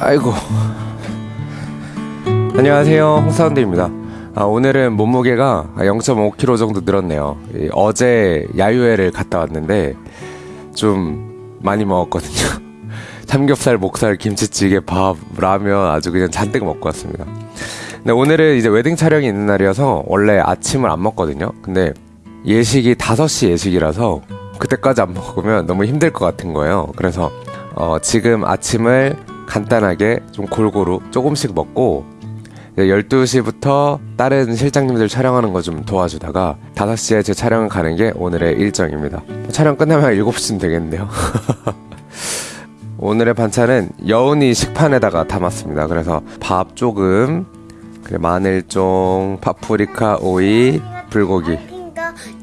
아이고. 안녕하세요. 홍사운드입니다. 아, 오늘은 몸무게가 0.5kg 정도 늘었네요. 이, 어제 야유회를 갔다 왔는데 좀 많이 먹었거든요. 삼겹살, 목살, 김치찌개, 밥, 라면 아주 그냥 잔뜩 먹고 왔습니다. 근데 오늘은 이제 웨딩 촬영이 있는 날이어서 원래 아침을 안 먹거든요. 근데 예식이 5시 예식이라서 그때까지 안 먹으면 너무 힘들 것 같은 거예요. 그래서 어, 지금 아침을 간단하게 좀 골고루 조금씩 먹고 12시부터 다른 실장님들 촬영하는 거 좀 도와주다가 5시에 제 촬영을 가는 게 오늘의 일정입니다. 촬영 끝나면 7시쯤 되겠는데요. 오늘의 반찬은 여운이 식판에다가 담았습니다. 그래서 밥 조금, 마늘종, 파프리카, 오이, 불고기.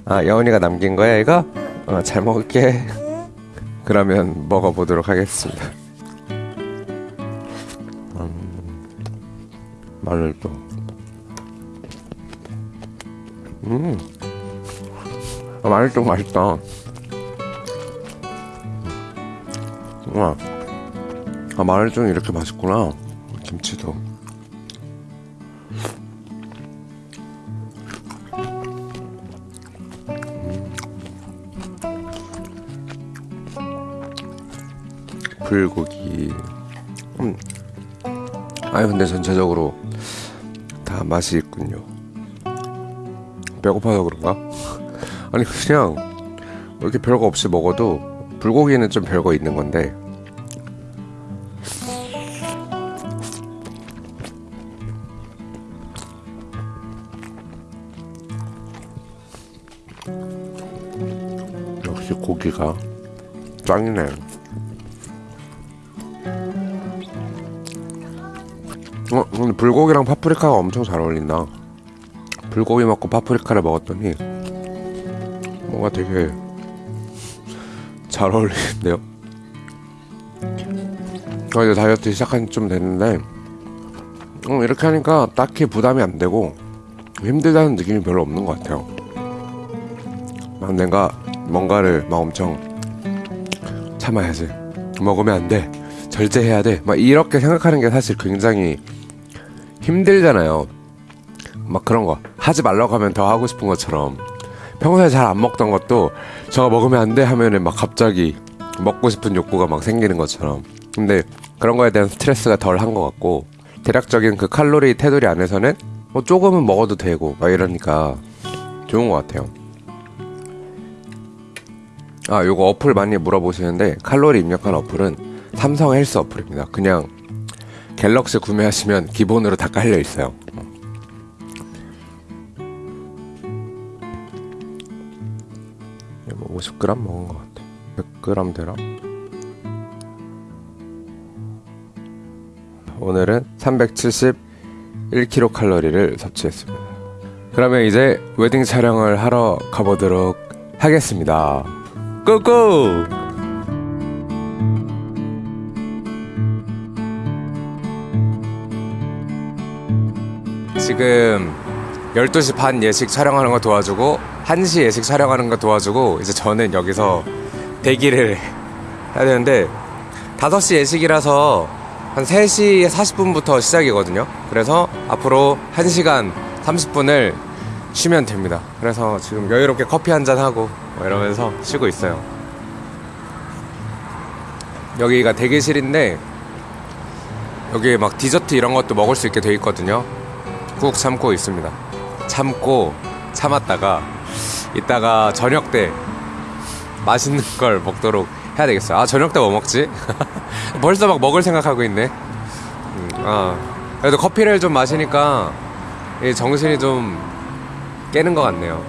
아, 여운이가 남긴 거야, 이거? 어, 잘 먹을게. 그러면 먹어보도록 하겠습니다. 마늘도. 음. 아, 마늘도 맛있다. 우와. 아, 마늘도 이렇게 맛있구나. 김치도. 음. 불고기. 음. 아니 근데 전체적으로 다 맛이 있군요. 배고파서 그런가? 아니 그냥 이렇게 별거 없이 먹어도 불고기는 좀 별거 있는 건데 역시 고기가 짱이네. 어, 근데 불고기랑 파프리카가 엄청 잘 어울린다. 불고기 먹고 파프리카를 먹었더니 뭔가 되게 잘 어울리는데요. 어, 이제 다이어트 시작한 지 좀 됐는데 어, 이렇게 하니까 딱히 부담이 안 되고 힘들다는 느낌이 별로 없는 것 같아요. 막 내가 뭔가를 막 엄청 참아야지 먹으면 안 돼. 절제해야 돼. 막 이렇게 생각하는 게 사실 굉장히 힘들잖아요. 막 그런 거 하지 말라고 하면 더 하고 싶은 것처럼 평소에 잘 안 먹던 것도 저거 먹으면 안 돼 하면은 막 갑자기 먹고 싶은 욕구가 막 생기는 것처럼 근데 그런 거에 대한 스트레스가 덜 한 것 같고 대략적인 그 칼로리 테두리 안에서는 뭐 조금은 먹어도 되고 막 이러니까 좋은 것 같아요. 아 요거 어플 많이 물어보시는데 칼로리 입력한 어플은 삼성 헬스 어플입니다. 그냥 갤럭시 구매하시면 기본으로 다 깔려 있어요. 뭐 50g 먹은 것 같아. 100g 되나? 오늘은 371kcal를 섭취했습니다. 그러면 이제 웨딩 촬영을 하러 가보도록 하겠습니다. 고고! 지금 12시 반 예식 촬영하는 거 도와주고 1시 예식 촬영하는 거 도와주고 이제 저는 여기서 대기를 해야 되는데 5시 예식이라서 한 3시 40분부터 시작이거든요. 그래서 앞으로 1시간 30분을 쉬면 됩니다. 그래서 지금 여유롭게 커피 한 잔 하고 뭐 이러면서 쉬고 있어요. 여기가 대기실인데 여기 막 디저트 이런 것도 먹을 수 있게 돼 있거든요. 꾹 참고 있습니다. 참고 참았다가 이따가 저녁 때 맛있는 걸 먹도록 해야 되겠어요. 아 저녁 때 뭐 먹지? 벌써 막 먹을 생각하고 있네. 음, 아 그래도 커피를 좀 마시니까 이 정신이 좀 깨는 것 같네요.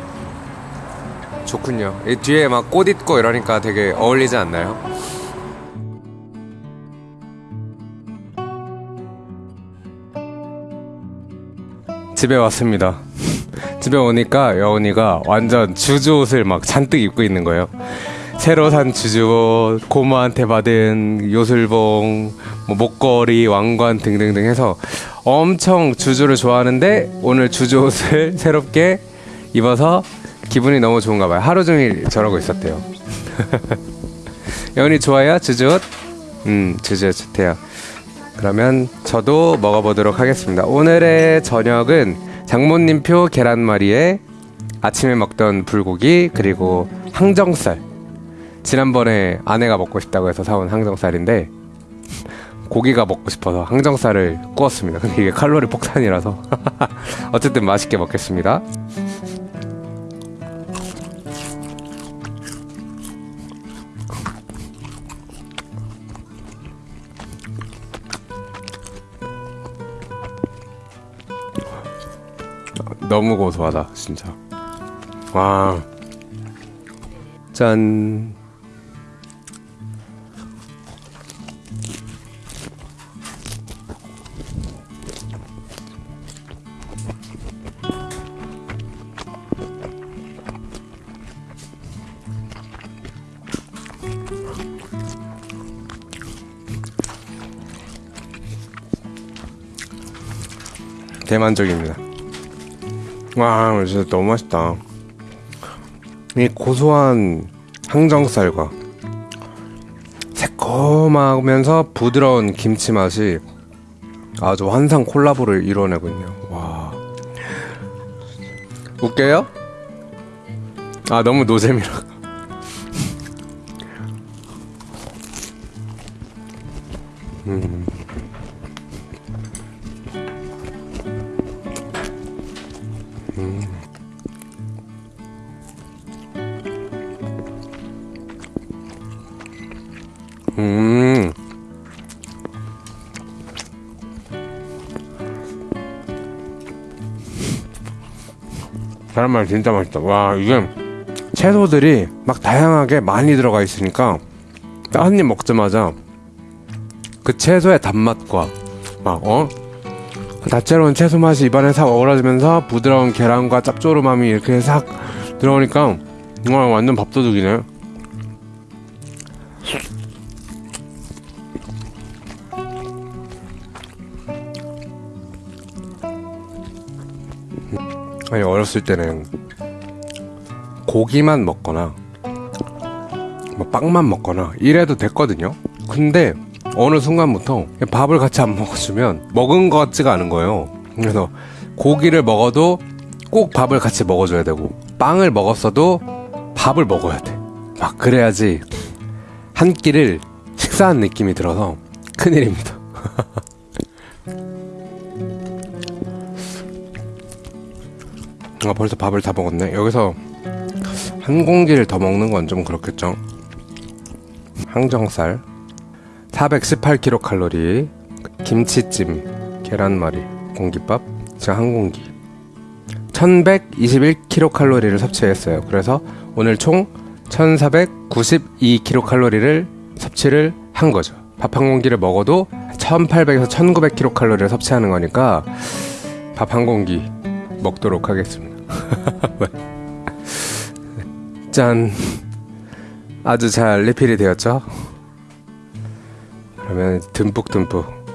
좋군요. 이 뒤에 막 꽃 있고 이러니까 되게 어울리지 않나요? 집에 왔습니다. 집에 오니까 여운이가 완전 주주 옷을 막 잔뜩 입고 있는 거예요. 새로 산 주주옷, 고모한테 받은 요술봉, 뭐 목걸이, 왕관 등등등 해서 엄청 주주를 좋아하는데 오늘 주주 옷을 새롭게 입어서 기분이 너무 좋은가 봐요. 하루 종일 저러고 있었대요. 여운이 좋아요? 주주 옷? 음, 주주 좋대요. 그러면 저도 먹어보도록 하겠습니다. 오늘의 저녁은 장모님표 계란말이에 아침에 먹던 불고기 그리고 항정살. 지난번에 아내가 먹고 싶다고 해서 사온 항정살인데 고기가 먹고 싶어서 항정살을 구웠습니다. 근데 이게 칼로리 폭탄이라서 어쨌든 맛있게 먹겠습니다. 너무 고소하다, 진짜. 와. 짠. 대만족입니다. 와, 진짜 너무 맛있다. 이 고소한 항정살과 새콤하면서 부드러운 김치 맛이 아주 환상 콜라보를 이뤄내고 있네요. 와. 웃겨요? 아, 너무 노잼이라. 음. 음. 계란말 진짜 맛있다. 와, 이게 채소들이 막 다양하게 많이 들어가 있으니까 한 입 먹자마자 그 채소의 단맛과 막, 어? 다채로운 채소 맛이 입안에 싹 어우러지면서 부드러운 계란과 짭조름함이 이렇게 싹 들어오니까 와, 완전 밥도둑이네. 아니 어렸을 때는 고기만 먹거나 뭐 빵만 먹거나 이래도 됐거든요. 근데 어느 순간부터 밥을 같이 안 먹어주면 먹은 것 같지가 않은 거예요. 그래서 고기를 먹어도 꼭 밥을 같이 먹어줘야 되고 빵을 먹었어도 밥을 먹어야 돼. 막 그래야지 한 끼를 식사한 느낌이 들어서 큰일입니다. 아, 벌써 밥을 다 먹었네. 여기서 한 공기를 더 먹는 건 좀 그렇겠죠. 항정살 418kcal, 김치찜, 계란말이, 공깃밥, 제가 한 공기 1121kcal를 섭취했어요. 그래서 오늘 총 1492kcal를 섭취를 한 거죠. 밥 한 공기를 먹어도 1800에서 1900kcal를 섭취하는 거니까 밥 한 공기 먹도록 하겠습니다. 짠. 아주 잘 리필이 되었죠? 그러면 듬뿍듬뿍.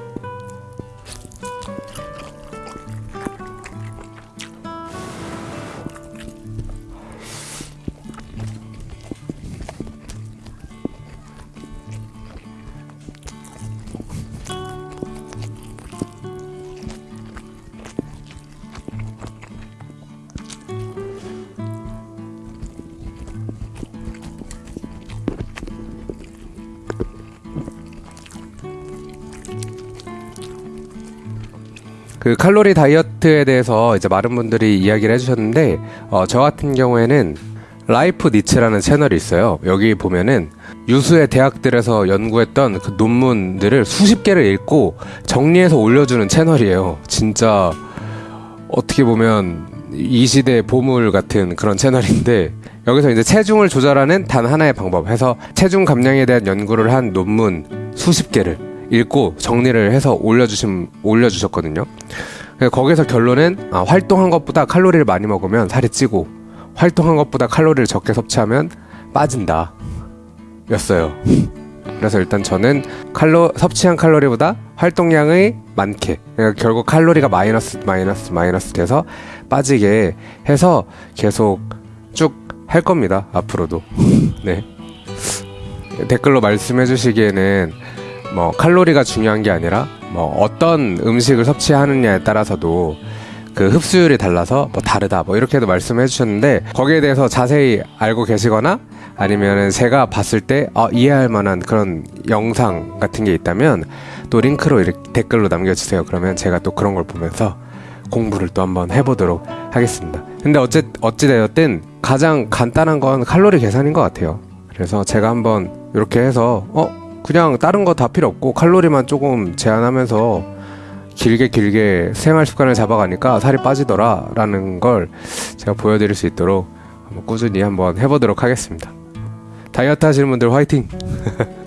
그 칼로리 다이어트에 대해서 이제 많은 분들이 이야기를 해주셨는데 어, 저 같은 경우에는 라이프 니츠라는 채널이 있어요. 여기 보면은 유수의 대학들에서 연구했던 그 논문들을 수십 개를 읽고 정리해서 올려주는 채널이에요. 진짜 어떻게 보면 이 시대의 보물 같은 그런 채널인데 여기서 이제 체중을 조절하는 단 하나의 방법 해서 체중 감량에 대한 연구를 한 논문 수십 개를 읽고 정리를 해서 올려주신 올려주셨거든요. 거기서 결론은 아, 활동한 것보다 칼로리를 많이 먹으면 살이 찌고 활동한 것보다 칼로리를 적게 섭취하면 빠진다. 였어요. 그래서 일단 저는 칼로 섭취한 칼로리보다 활동량의 많게 그러니까 결국 칼로리가 마이너스 마이너스 마이너스 돼서 빠지게 해서 계속 쭉 할 겁니다. 앞으로도. 네. 댓글로 말씀해 주시기에는 뭐 칼로리가 중요한 게 아니라 뭐 어떤 음식을 섭취하느냐에 따라서도 그 흡수율이 달라서 뭐 다르다 뭐 이렇게도 말씀해 주셨는데 거기에 대해서 자세히 알고 계시거나 아니면은 제가 봤을 때 어, 이해할 만한 그런 영상 같은 게 있다면 또 링크로 이렇게 댓글로 남겨주세요. 그러면 제가 또 그런 걸 보면서 공부를 또 한번 해보도록 하겠습니다. 근데 어찌 어찌되었든 가장 간단한 건 칼로리 계산인 것 같아요. 그래서 제가 한번 이렇게 해서 어 그냥 다른 거 다 필요 없고 칼로리만 조금 제한하면서 길게 길게 생활 습관을 잡아가니까 살이 빠지더라 라는 걸 제가 보여드릴 수 있도록 꾸준히 한번 해보도록 하겠습니다. 다이어트 하시는 분들 화이팅!